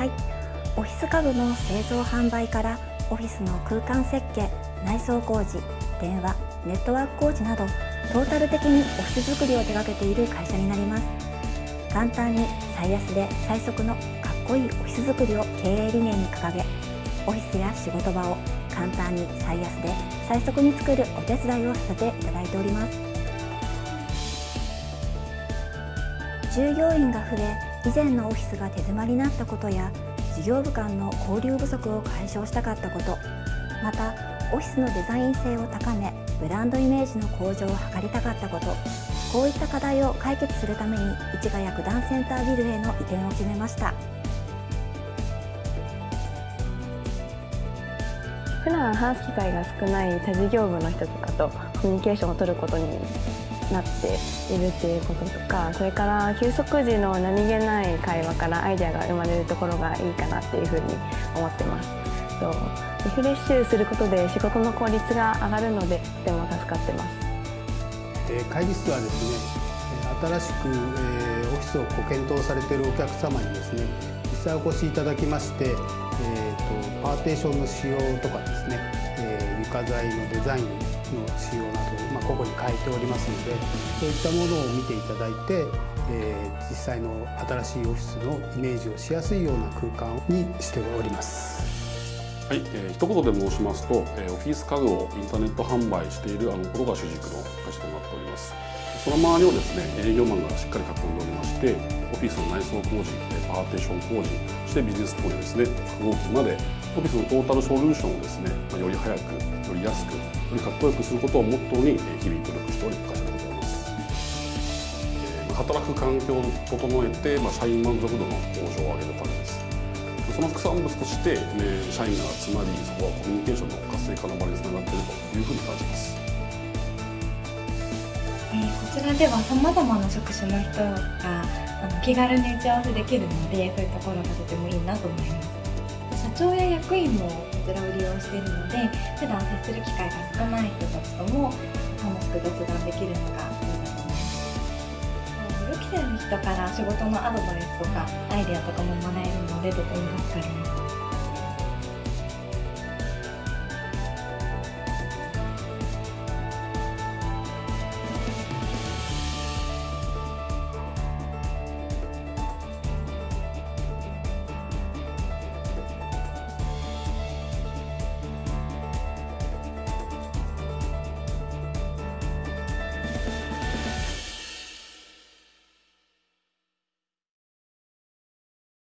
はい、オフィス家具の製造販売からオフィスの空間設計内装工事電話ネットワーク工事などトータル的にオフィス作りを手掛けている会社になります。簡単に最安で最速のかっこいいオフィス作りを経営理念に掲げオフィスや仕事場を簡単に最安で最速に作るお手伝いをさせていただいております。従業員が増え以前のオフィスが手詰まりになったことや事業部間の交流不足を解消したかったことまたオフィスのデザイン性を高めブランドイメージの向上を図りたかったことこういった課題を解決するために市ヶ谷九段センタービルへの移転を決めました。普段話す機会が少ない他事業部の人とかとコミュニケーションを取ることになっているっていうこととかそれから休息時の何気ない会話からアイデアが生まれるところがいいかなっていうふうに思ってます。リフレッシュすることで仕事の効率が上がるのでとても助かってます。会議室はですね新しくオフィスをご検討されているお客様にですね実際お越しいただきまして、えーと、パーテーションの仕様とかですね、え床材のデザインの仕様など、まあ、個々に変えておりますのでそういったものを見ていただいて、えー、実際の新しいオフィスのイメージをしやすいような空間にしております。はい、えー、一言で申しますと、えー、オフィス家具をインターネット販売しているあのことが主軸の会社となっております。その周りをですね、営業マンがしっかり囲んでおりまして、オフィスの内装工事、パーテーション工事、そしてビジネス工事ですね、複合機まで、オフィスのトータルソリューションをですね、まあより早く、より安く、よりかっこよくすることをモットーに日々努力しておる会社でございます。働く環境を整えて、まあ、社員満足度の向上を上げるためです。その副産物として、ね、社員が集まり、そこはコミュニケーションの活性化の場につながっているというふうに感じます。えー、こちらではさまざまな職種の人があの気軽に打ち合わせできるのでそういうところがとてもいいなと思います長や役員もこちらを利用しているので普段接する機会が少ない人たちとも楽しく雑談できるのがいいなと思います。予期せぬ人から仕事のアドバイスとかアイデアとかももらえるのでとても助かります